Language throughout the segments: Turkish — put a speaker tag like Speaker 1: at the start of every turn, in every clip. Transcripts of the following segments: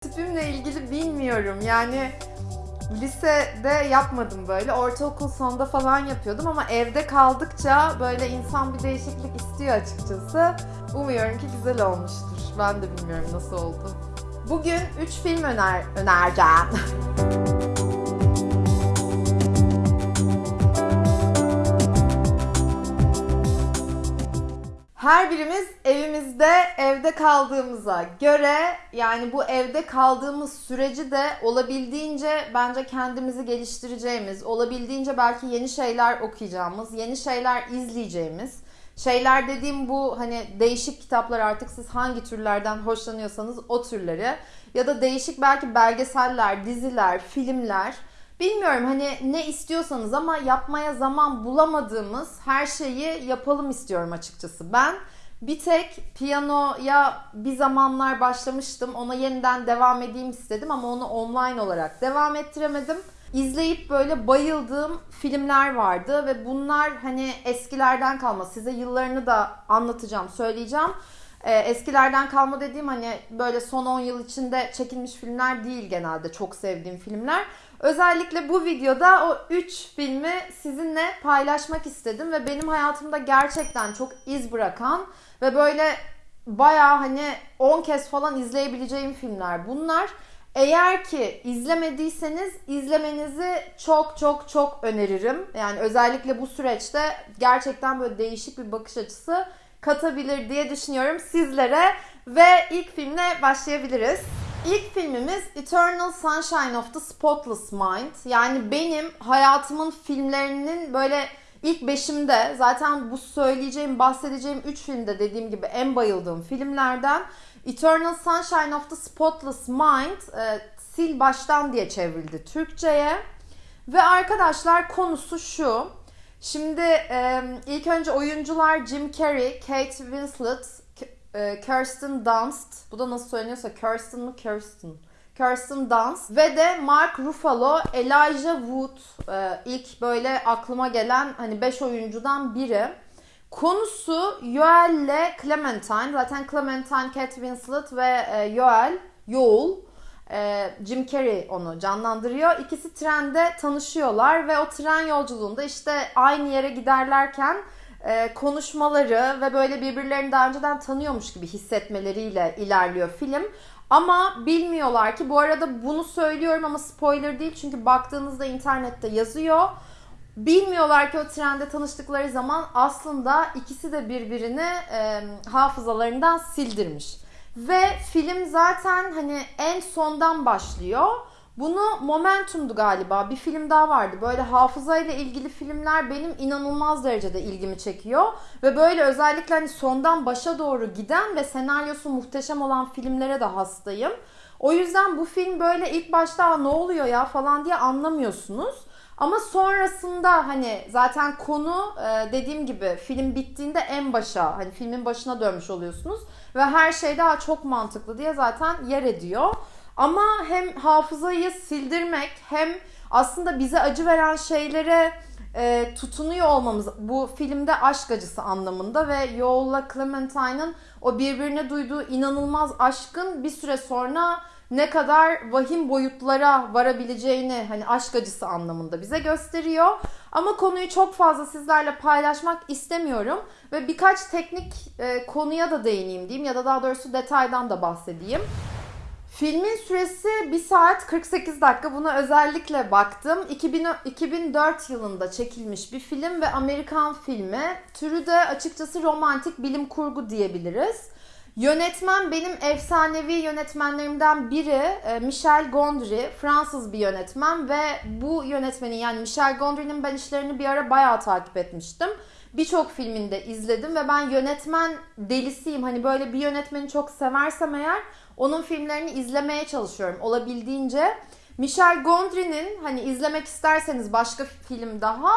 Speaker 1: tipimle ilgili bilmiyorum. Yani lisede yapmadım böyle. Ortaokul sonunda falan yapıyordum ama evde kaldıkça böyle insan bir değişiklik istiyor açıkçası. Umuyorum ki güzel olmuştur. Ben de bilmiyorum nasıl oldu. Bugün 3 film öner önereceğim. Her birimiz evimizde evde kaldığımıza göre yani bu evde kaldığımız süreci de olabildiğince bence kendimizi geliştireceğimiz, olabildiğince belki yeni şeyler okuyacağımız, yeni şeyler izleyeceğimiz, şeyler dediğim bu hani değişik kitaplar artık siz hangi türlerden hoşlanıyorsanız o türleri ya da değişik belki belgeseller, diziler, filmler Bilmiyorum hani ne istiyorsanız ama yapmaya zaman bulamadığımız her şeyi yapalım istiyorum açıkçası. Ben bir tek piyanoya bir zamanlar başlamıştım. Ona yeniden devam edeyim istedim ama onu online olarak devam ettiremedim. İzleyip böyle bayıldığım filmler vardı ve bunlar hani eskilerden kalma. Size yıllarını da anlatacağım, söyleyeceğim. Ee, eskilerden kalma dediğim hani böyle son 10 yıl içinde çekilmiş filmler değil genelde çok sevdiğim filmler. Özellikle bu videoda o 3 filmi sizinle paylaşmak istedim ve benim hayatımda gerçekten çok iz bırakan ve böyle baya hani 10 kez falan izleyebileceğim filmler bunlar. Eğer ki izlemediyseniz izlemenizi çok çok çok öneririm. Yani özellikle bu süreçte gerçekten böyle değişik bir bakış açısı katabilir diye düşünüyorum sizlere ve ilk filmle başlayabiliriz. İlk filmimiz Eternal Sunshine of the Spotless Mind. Yani benim hayatımın filmlerinin böyle ilk beşimde zaten bu söyleyeceğim, bahsedeceğim üç filmde dediğim gibi en bayıldığım filmlerden. Eternal Sunshine of the Spotless Mind e, sil baştan diye çevrildi Türkçe'ye. Ve arkadaşlar konusu şu. Şimdi e, ilk önce oyuncular Jim Carrey, Kate Winslet, e, Kirsten Dunst. Bu da nasıl söyleniyorsa Kirsten mı Kirsten? Kirsten Dunst ve de Mark Ruffalo, Elijah Wood e, ilk böyle aklıma gelen hani 5 oyuncudan biri. Konusu Joel ile Clementine. Zaten Clementine, Kate Winslet ve e, Joel, Joel Jim Carrey onu canlandırıyor. İkisi trende tanışıyorlar ve o tren yolculuğunda işte aynı yere giderlerken e, konuşmaları ve böyle birbirlerini daha önceden tanıyormuş gibi hissetmeleriyle ilerliyor film. Ama bilmiyorlar ki bu arada bunu söylüyorum ama spoiler değil çünkü baktığınızda internette yazıyor. Bilmiyorlar ki o trende tanıştıkları zaman aslında ikisi de birbirini e, hafızalarından sildirmiş. Ve film zaten hani en sondan başlıyor. Bunu Momentum'du galiba. Bir film daha vardı. Böyle hafızayla ilgili filmler benim inanılmaz derecede ilgimi çekiyor. Ve böyle özellikle hani sondan başa doğru giden ve senaryosu muhteşem olan filmlere de hastayım. O yüzden bu film böyle ilk başta ne oluyor ya falan diye anlamıyorsunuz. Ama sonrasında hani zaten konu dediğim gibi film bittiğinde en başa hani filmin başına dönmüş oluyorsunuz. Ve her şey daha çok mantıklı diye zaten yer ediyor. Ama hem hafızayı sildirmek hem aslında bize acı veren şeylere e, tutunuyor olmamız bu filmde aşk acısı anlamında ve Joel'la Clementine'ın o birbirine duyduğu inanılmaz aşkın bir süre sonra ne kadar vahim boyutlara varabileceğini hani aşk acısı anlamında bize gösteriyor. Ama konuyu çok fazla sizlerle paylaşmak istemiyorum ve birkaç teknik e, konuya da değineyim diyeyim ya da daha doğrusu detaydan da bahsedeyim. Filmin süresi 1 saat 48 dakika. Buna özellikle baktım. 2000, 2004 yılında çekilmiş bir film ve Amerikan filmi. Türü de açıkçası romantik bilim kurgu diyebiliriz. Yönetmen benim efsanevi yönetmenlerimden biri e, Michel Gondry. Fransız bir yönetmen ve bu yönetmenin yani Michel Gondry'nin ben işlerini bir ara bayağı takip etmiştim. Birçok filminde izledim ve ben yönetmen delisiyim. Hani böyle bir yönetmeni çok seversem eğer onun filmlerini izlemeye çalışıyorum olabildiğince. Michel Gondry'nin hani izlemek isterseniz başka film daha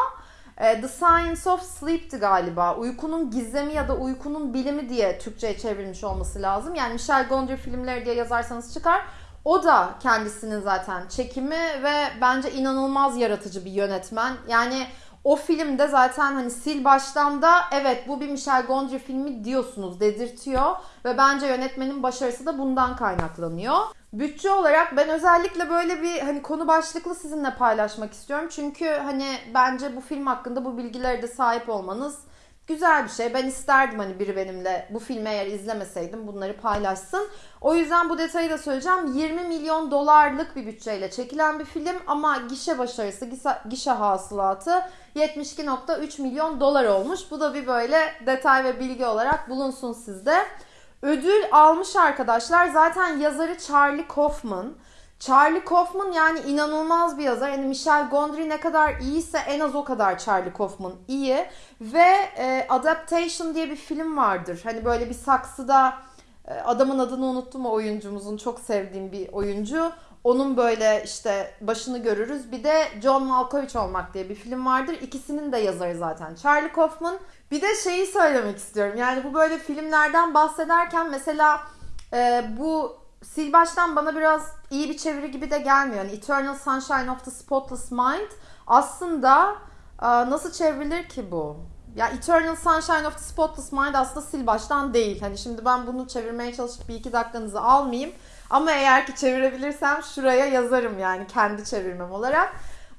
Speaker 1: The Science of Sleep'ti galiba. Uykunun gizemi ya da uykunun bilimi diye Türkçe'ye çevrilmiş olması lazım. Yani Michel Gondry filmleri diye yazarsanız çıkar. O da kendisinin zaten çekimi ve bence inanılmaz yaratıcı bir yönetmen. Yani O filmde zaten hani sil baştan da evet bu bir Michel Gondry filmi diyorsunuz dedirtiyor ve bence yönetmenin başarısı da bundan kaynaklanıyor. Bütçe olarak ben özellikle böyle bir hani konu başlıklı sizinle paylaşmak istiyorum. Çünkü hani bence bu film hakkında bu bilgilere de sahip olmanız güzel bir şey. Ben isterdim hani biri benimle bu filmi eğer izlemeseydim bunları paylaşsın. O yüzden bu detayı da söyleyeceğim. 20 milyon dolarlık bir bütçeyle çekilen bir film ama gişe başarısı, gişe, hasılatı 72.3 milyon dolar olmuş. Bu da bir böyle detay ve bilgi olarak bulunsun sizde. Ödül almış arkadaşlar. Zaten yazarı Charlie Kaufman. Charlie Kaufman yani inanılmaz bir yazar. Yani Michel Gondry ne kadar iyiyse en az o kadar Charlie Kaufman iyi. Ve e, Adaptation diye bir film vardır. Hani böyle bir saksıda e, adamın adını unuttum o oyuncumuzun çok sevdiğim bir oyuncu. Onun böyle işte başını görürüz. Bir de John Malkovich olmak diye bir film vardır. İkisinin de yazarı zaten Charlie Kaufman. Bir de şeyi söylemek istiyorum. Yani bu böyle filmlerden bahsederken mesela e, bu sil baştan bana biraz iyi bir çeviri gibi de gelmiyor. Yani Eternal Sunshine of the Spotless Mind aslında e, nasıl çevrilir ki bu? Ya Eternal Sunshine of the Spotless Mind aslında sil baştan değil. Hani şimdi ben bunu çevirmeye çalışıp bir iki dakikanızı almayayım. Ama eğer ki çevirebilirsem şuraya yazarım yani kendi çevirmem olarak.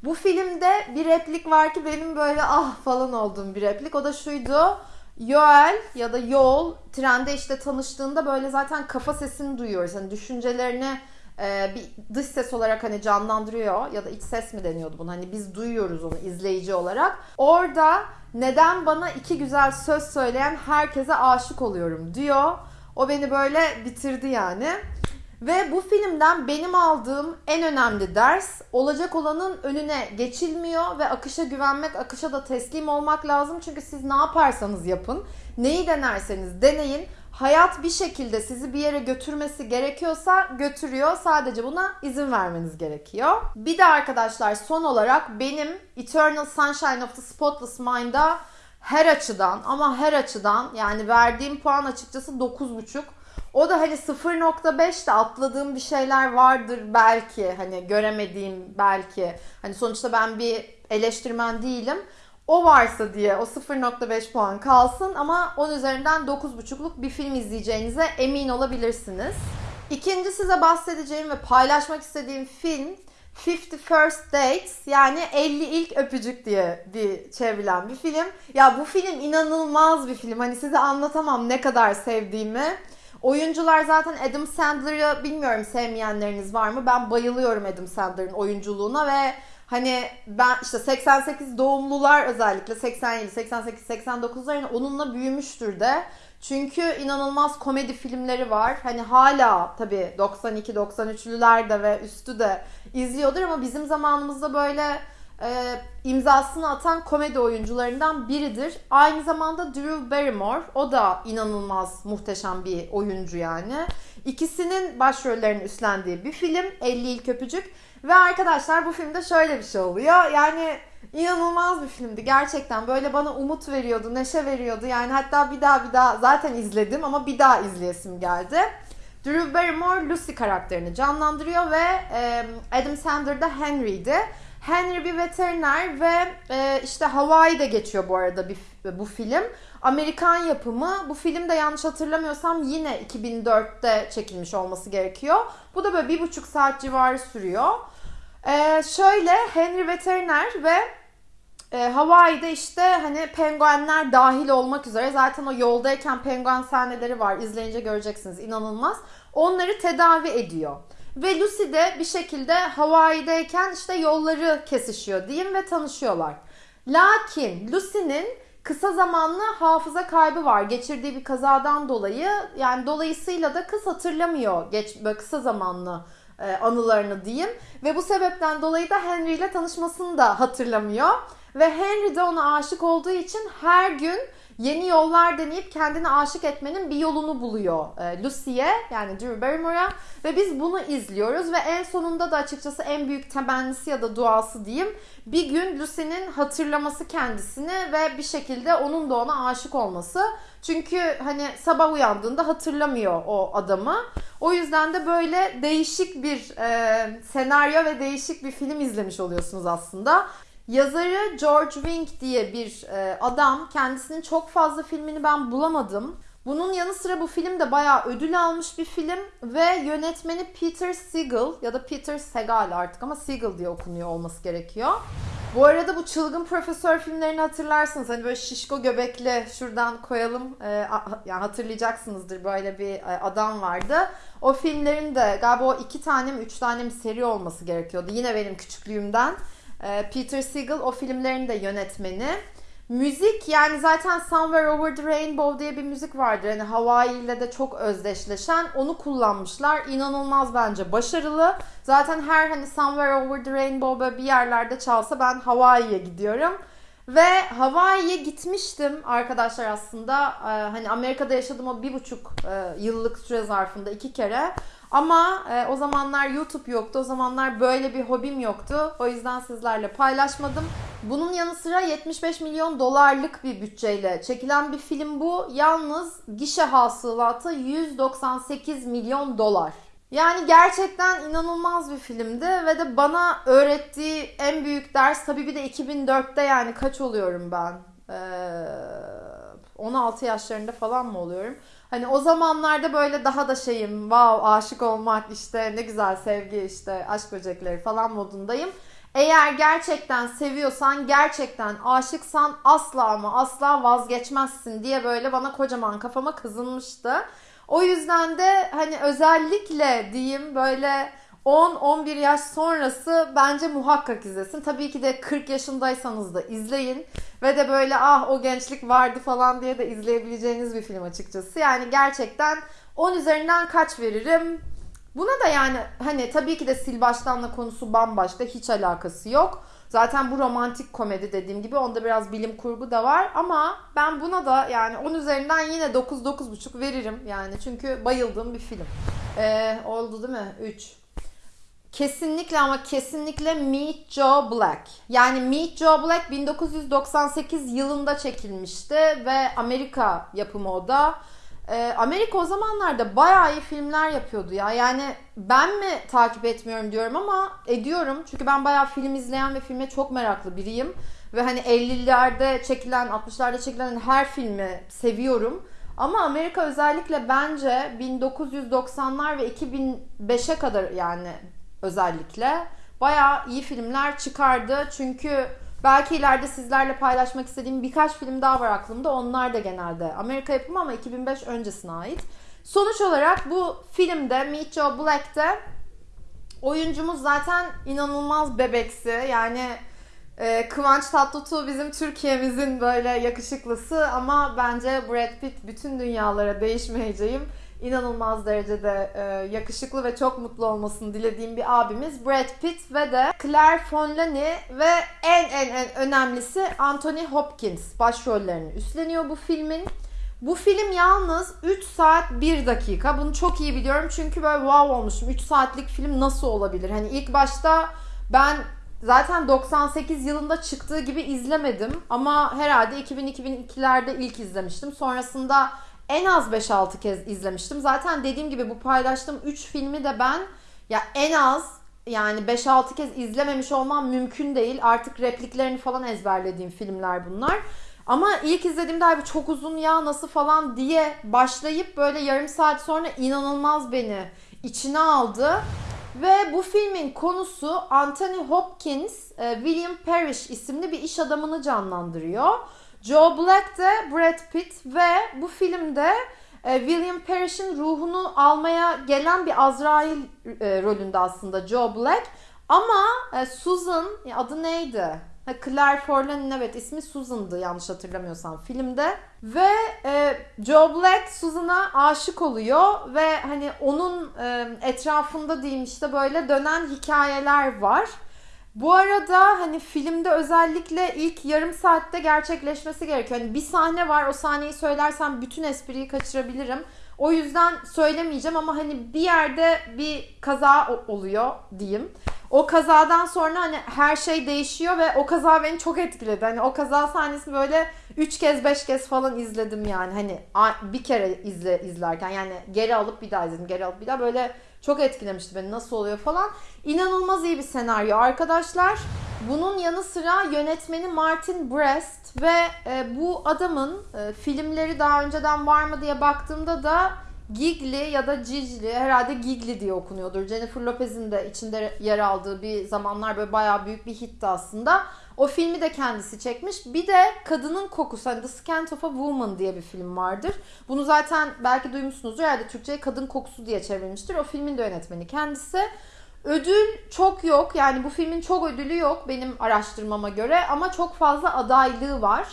Speaker 1: Bu filmde bir replik var ki benim böyle ah falan olduğum bir replik. O da şuydu. Yoel ya da Yol trende işte tanıştığında böyle zaten kafa sesini duyuyoruz. Hani düşüncelerini e, bir dış ses olarak hani canlandırıyor ya da iç ses mi deniyordu bunu hani biz duyuyoruz onu izleyici olarak. Orada neden bana iki güzel söz söyleyen herkese aşık oluyorum diyor. O beni böyle bitirdi yani. Ve bu filmden benim aldığım en önemli ders olacak olanın önüne geçilmiyor ve akışa güvenmek, akışa da teslim olmak lazım. Çünkü siz ne yaparsanız yapın, neyi denerseniz deneyin. Hayat bir şekilde sizi bir yere götürmesi gerekiyorsa götürüyor. Sadece buna izin vermeniz gerekiyor. Bir de arkadaşlar son olarak benim Eternal Sunshine of the Spotless Mind'a her açıdan ama her açıdan yani verdiğim puan açıkçası 9.5. O da hani 0.5 de atladığım bir şeyler vardır belki hani göremediğim belki. Hani sonuçta ben bir eleştirmen değilim. O varsa diye o 0.5 puan kalsın ama 10 üzerinden 9.5'luk bir film izleyeceğinize emin olabilirsiniz. İkinci size bahsedeceğim ve paylaşmak istediğim film 50 First Dates yani 50 ilk öpücük diye bir çevrilen bir film. Ya bu film inanılmaz bir film. Hani size anlatamam ne kadar sevdiğimi. Oyuncular zaten Adam Sandler'ı bilmiyorum sevmeyenleriniz var mı? Ben bayılıyorum Adam Sandler'ın oyunculuğuna ve hani ben işte 88 doğumlular özellikle 87, 88, 89'ların onunla büyümüştür de. Çünkü inanılmaz komedi filmleri var. Hani hala tabii 92 93'lüler de ve üstü de izliyordur ama bizim zamanımızda böyle e, imzasını atan komedi oyuncularından biridir. Aynı zamanda Drew Barrymore. O da inanılmaz muhteşem bir oyuncu yani. İkisinin başrollerini üstlendiği bir film 50 İlk Öpücük. Ve arkadaşlar bu filmde şöyle bir şey oluyor. Yani inanılmaz bir filmdi gerçekten. Böyle bana umut veriyordu, neşe veriyordu. Yani hatta bir daha bir daha zaten izledim ama bir daha izleyesim geldi. Drew Barrymore Lucy karakterini canlandırıyor ve Adam Sandler da Henry'di. Henry bir veteriner ve e, işte Hawaii'de geçiyor bu arada bir, bu film. Amerikan yapımı. Bu film de yanlış hatırlamıyorsam yine 2004'te çekilmiş olması gerekiyor. Bu da böyle bir buçuk saat civarı sürüyor. E, şöyle Henry veteriner ve e, Hawaii'de işte hani penguenler dahil olmak üzere zaten o yoldayken penguen sahneleri var. İzleyince göreceksiniz inanılmaz. Onları tedavi ediyor. Ve Lucy de bir şekilde Hawaii'deyken işte yolları kesişiyor diyeyim ve tanışıyorlar. Lakin Lucy'nin kısa zamanlı hafıza kaybı var geçirdiği bir kazadan dolayı. Yani dolayısıyla da kız hatırlamıyor geç kısa zamanlı e, anılarını diyeyim. Ve bu sebepten dolayı da Henry ile tanışmasını da hatırlamıyor. Ve Henry de ona aşık olduğu için her gün yeni yollar deneyip kendini aşık etmenin bir yolunu buluyor e, Lucy'ye yani Drew Barrymore'a ve biz bunu izliyoruz ve en sonunda da açıkçası en büyük temennisi ya da duası diyeyim bir gün Lucy'nin hatırlaması kendisini ve bir şekilde onun da ona aşık olması. Çünkü hani sabah uyandığında hatırlamıyor o adamı. O yüzden de böyle değişik bir e, senaryo ve değişik bir film izlemiş oluyorsunuz aslında. Yazarı George Wing diye bir e, adam. Kendisinin çok fazla filmini ben bulamadım. Bunun yanı sıra bu film de bayağı ödül almış bir film ve yönetmeni Peter Segal ya da Peter Segal artık ama Segal diye okunuyor olması gerekiyor. Bu arada bu çılgın profesör filmlerini hatırlarsınız. Hani böyle şişko göbekli şuradan koyalım. Ee, yani hatırlayacaksınızdır böyle bir e, adam vardı. O filmlerin de galiba o iki tane mi üç tane mi seri olması gerekiyordu. Yine benim küçüklüğümden. Ee, Peter Segal o filmlerin de yönetmeni. Müzik yani zaten Somewhere Over the Rainbow diye bir müzik vardır. Hani Hawaii ile de çok özdeşleşen. Onu kullanmışlar. İnanılmaz bence başarılı. Zaten her hani Somewhere Over the Rainbow böyle bir yerlerde çalsa ben Hawaii'ye gidiyorum. Ve Hawaii'ye gitmiştim arkadaşlar aslında. Ee, hani Amerika'da yaşadım o bir buçuk e, yıllık süre zarfında iki kere. Ama e, o zamanlar YouTube yoktu. O zamanlar böyle bir hobim yoktu. O yüzden sizlerle paylaşmadım. Bunun yanı sıra 75 milyon dolarlık bir bütçeyle çekilen bir film bu. Yalnız gişe hasılatı 198 milyon dolar. Yani gerçekten inanılmaz bir filmdi ve de bana öğrettiği en büyük ders tabii bir de 2004'te yani kaç oluyorum ben? Ee, 16 yaşlarında falan mı oluyorum? Hani o zamanlarda böyle daha da şeyim, wow aşık olmak işte ne güzel sevgi işte aşk böcekleri falan modundayım. Eğer gerçekten seviyorsan, gerçekten aşıksan asla ama asla vazgeçmezsin diye böyle bana kocaman kafama kızılmıştı. O yüzden de hani özellikle diyeyim böyle 10-11 yaş sonrası bence muhakkak izlesin. Tabii ki de 40 yaşındaysanız da izleyin. Ve de böyle ah o gençlik vardı falan diye de izleyebileceğiniz bir film açıkçası. Yani gerçekten 10 üzerinden kaç veririm? Buna da yani hani tabii ki de sil baştanla konusu bambaşka hiç alakası yok. Zaten bu romantik komedi dediğim gibi onda biraz bilim kurgu da var ama ben buna da yani 10 üzerinden yine 9-9,5 veririm yani çünkü bayıldığım bir film. Ee, oldu değil mi? 3. Kesinlikle ama kesinlikle Meet Joe Black. Yani Meet Joe Black 1998 yılında çekilmişti ve Amerika yapımı o da. Ee, Amerika o zamanlarda bayağı iyi filmler yapıyordu ya. Yani ben mi takip etmiyorum diyorum ama ediyorum. Çünkü ben bayağı film izleyen ve filme çok meraklı biriyim. Ve hani 50'lerde çekilen, 60'larda çekilen her filmi seviyorum. Ama Amerika özellikle bence 1990'lar ve 2005'e kadar yani özellikle bayağı iyi filmler çıkardı. Çünkü belki ileride sizlerle paylaşmak istediğim birkaç film daha var aklımda. Onlar da genelde Amerika yapımı ama 2005 öncesine ait. Sonuç olarak bu filmde Meet Joe Black'te oyuncumuz zaten inanılmaz bebeksi. Yani e, Kıvanç Tatlıtuğ bizim Türkiye'mizin böyle yakışıklısı ama bence Brad Pitt bütün dünyalara değişmeyeceğim inanılmaz derecede e, yakışıklı ve çok mutlu olmasını dilediğim bir abimiz Brad Pitt ve de Claire Fonlani ve en en en önemlisi Anthony Hopkins başrollerini üstleniyor bu filmin. Bu film yalnız 3 saat 1 dakika. Bunu çok iyi biliyorum çünkü böyle wow olmuşum. 3 saatlik film nasıl olabilir? Hani ilk başta ben zaten 98 yılında çıktığı gibi izlemedim ama herhalde 2000-2002'lerde ilk izlemiştim. Sonrasında en az 5-6 kez izlemiştim. Zaten dediğim gibi bu paylaştığım 3 filmi de ben ya en az yani 5-6 kez izlememiş olmam mümkün değil. Artık repliklerini falan ezberlediğim filmler bunlar. Ama ilk izlediğimde abi çok uzun ya nasıl falan diye başlayıp böyle yarım saat sonra inanılmaz beni içine aldı. Ve bu filmin konusu Anthony Hopkins, e, William Parrish isimli bir iş adamını canlandırıyor. Joe Black de Brad Pitt ve bu filmde e, William Parrish'in ruhunu almaya gelen bir Azrail e, rolünde aslında Joe Black. Ama e, Susan adı neydi? Claire Forlan'ın evet ismi Susan'dı yanlış hatırlamıyorsam filmde. Ve e, Joe Black Susan'a aşık oluyor ve hani onun e, etrafında diyeyim işte böyle dönen hikayeler var. Bu arada hani filmde özellikle ilk yarım saatte gerçekleşmesi gerekiyor. Hani bir sahne var o sahneyi söylersem bütün espriyi kaçırabilirim. O yüzden söylemeyeceğim ama hani bir yerde bir kaza oluyor diyeyim. O kazadan sonra hani her şey değişiyor ve o kaza beni çok etkiledi. Hani o kaza sahnesini böyle 3 kez 5 kez falan izledim yani. Hani bir kere izle izlerken yani geri alıp bir daha izledim. Geri alıp bir daha böyle çok etkilemişti beni nasıl oluyor falan. İnanılmaz iyi bir senaryo arkadaşlar. Bunun yanı sıra yönetmeni Martin Brest ve e, bu adamın e, filmleri daha önceden var mı diye baktığımda da Gigli ya da Cicli herhalde Gigli diye okunuyordur. Jennifer Lopez'in de içinde yer aldığı bir zamanlar böyle bayağı büyük bir hitti aslında. O filmi de kendisi çekmiş. Bir de Kadının Kokusu, hani The Scent of a Woman diye bir film vardır. Bunu zaten belki duymuşsunuzdur. Herhalde Türkçe'ye Kadın Kokusu diye çevrilmiştir. O filmin de yönetmeni kendisi. Ödül çok yok. Yani bu filmin çok ödülü yok benim araştırmama göre ama çok fazla adaylığı var.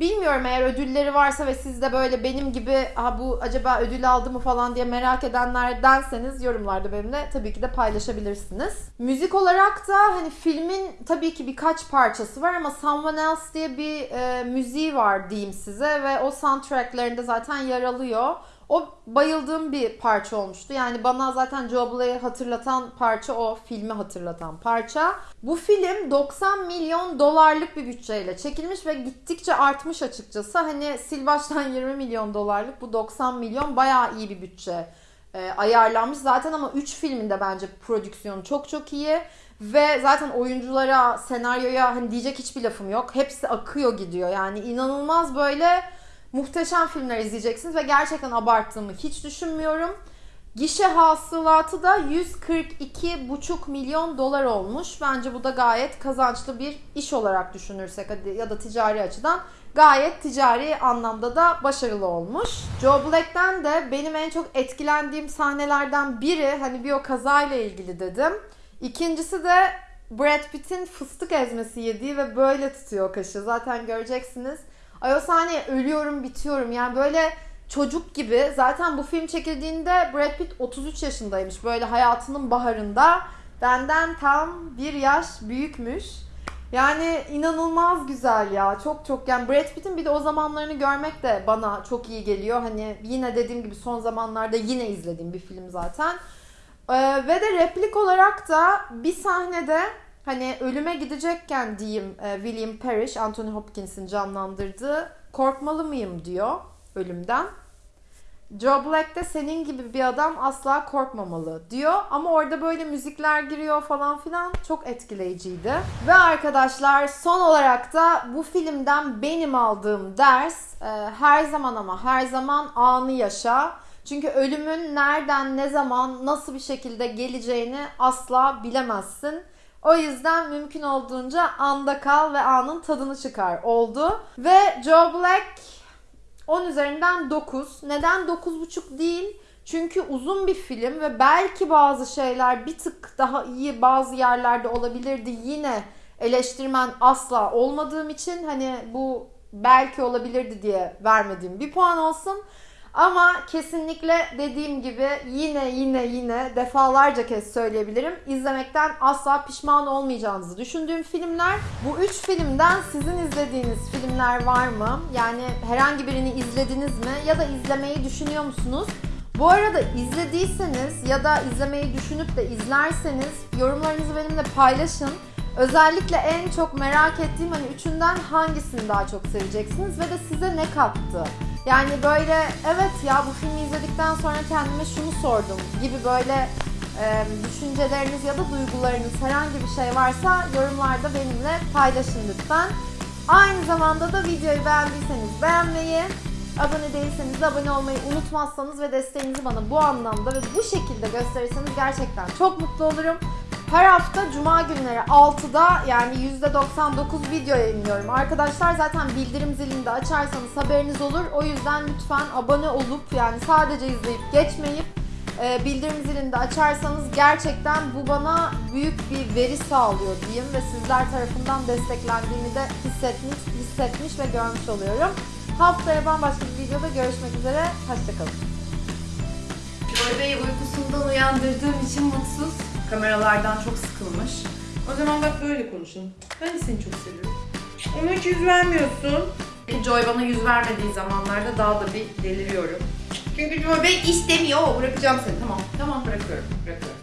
Speaker 1: Bilmiyorum eğer ödülleri varsa ve siz de böyle benim gibi ha bu acaba ödül aldı mı falan diye merak edenlerdenseniz yorumlarda benimle tabii ki de paylaşabilirsiniz. Müzik olarak da hani filmin tabii ki birkaç parçası var ama Someone Else diye bir e, müziği var diyeyim size ve o soundtracklerinde zaten yer alıyor. O bayıldığım bir parça olmuştu. Yani bana zaten Joe Bla'yı hatırlatan parça o filmi hatırlatan parça. Bu film 90 milyon dolarlık bir bütçeyle çekilmiş ve gittikçe artmış açıkçası. Hani sil baştan 20 milyon dolarlık bu 90 milyon bayağı iyi bir bütçe e, ayarlanmış. Zaten ama 3 filminde bence prodüksiyonu çok çok iyi. Ve zaten oyunculara, senaryoya hani diyecek hiçbir lafım yok. Hepsi akıyor gidiyor. Yani inanılmaz böyle muhteşem filmler izleyeceksiniz ve gerçekten abarttığımı hiç düşünmüyorum. Gişe hasılatı da 142,5 milyon dolar olmuş. Bence bu da gayet kazançlı bir iş olarak düşünürsek ya da ticari açıdan gayet ticari anlamda da başarılı olmuş. Joe Black'ten de benim en çok etkilendiğim sahnelerden biri hani bir o kazayla ilgili dedim. İkincisi de Brad Pitt'in fıstık ezmesi yediği ve böyle tutuyor kaşı. Zaten göreceksiniz. Ay o sahneye ölüyorum bitiyorum. Yani böyle çocuk gibi. Zaten bu film çekildiğinde Brad Pitt 33 yaşındaymış. Böyle hayatının baharında. Benden tam bir yaş büyükmüş. Yani inanılmaz güzel ya. Çok çok. Yani Brad Pitt'in bir de o zamanlarını görmek de bana çok iyi geliyor. Hani yine dediğim gibi son zamanlarda yine izlediğim bir film zaten. Ee, ve de replik olarak da bir sahnede hani ölüme gidecekken diyeyim e, William Parrish, Anthony Hopkins'in canlandırdığı korkmalı mıyım diyor ölümden. Joe Black de senin gibi bir adam asla korkmamalı diyor. Ama orada böyle müzikler giriyor falan filan. Çok etkileyiciydi. Ve arkadaşlar son olarak da bu filmden benim aldığım ders e, her zaman ama her zaman anı yaşa. Çünkü ölümün nereden, ne zaman, nasıl bir şekilde geleceğini asla bilemezsin. O yüzden mümkün olduğunca anda kal ve anın tadını çıkar oldu. Ve Joe Black 10 üzerinden 9. Neden 9.5 değil? Çünkü uzun bir film ve belki bazı şeyler bir tık daha iyi bazı yerlerde olabilirdi. Yine eleştirmen asla olmadığım için hani bu belki olabilirdi diye vermediğim bir puan olsun. Ama kesinlikle dediğim gibi yine yine yine defalarca kez söyleyebilirim. İzlemekten asla pişman olmayacağınızı düşündüğüm filmler. Bu üç filmden sizin izlediğiniz filmler var mı? Yani herhangi birini izlediniz mi? Ya da izlemeyi düşünüyor musunuz? Bu arada izlediyseniz ya da izlemeyi düşünüp de izlerseniz yorumlarınızı benimle paylaşın. Özellikle en çok merak ettiğim hani üçünden hangisini daha çok seveceksiniz ve de size ne kattı? Yani böyle evet ya bu filmi izledikten sonra kendime şunu sordum gibi böyle e, düşünceleriniz ya da duygularınız herhangi bir şey varsa yorumlarda benimle paylaşın lütfen. Aynı zamanda da videoyu beğendiyseniz beğenmeyi, abone değilseniz de abone olmayı unutmazsanız ve desteğinizi bana bu anlamda ve bu şekilde gösterirseniz gerçekten çok mutlu olurum. Her hafta cuma günleri 6'da yani %99 video yayınlıyorum. Arkadaşlar zaten bildirim zilini de açarsanız haberiniz olur. O yüzden lütfen abone olup yani sadece izleyip geçmeyip e, bildirim zilini de açarsanız gerçekten bu bana büyük bir veri sağlıyor diyeyim ve sizler tarafından desteklendiğimi de hissetmiş, hissetmiş ve görmüş oluyorum. Haftaya bambaşka bir videoda görüşmek üzere. Hoşçakalın.
Speaker 2: Bey uykusundan uyandırdığım için mutsuz. Kameralardan çok sıkılmış. O zaman bak böyle konuşalım. Ben de seni çok seviyorum. Ama hiç yüz vermiyorsun. Joy bana yüz vermediği zamanlarda daha da bir deliriyorum. Çünkü Joy Bey istemiyor. Bırakacağım seni. Tamam. Tamam bırakıyorum. Bırakıyorum.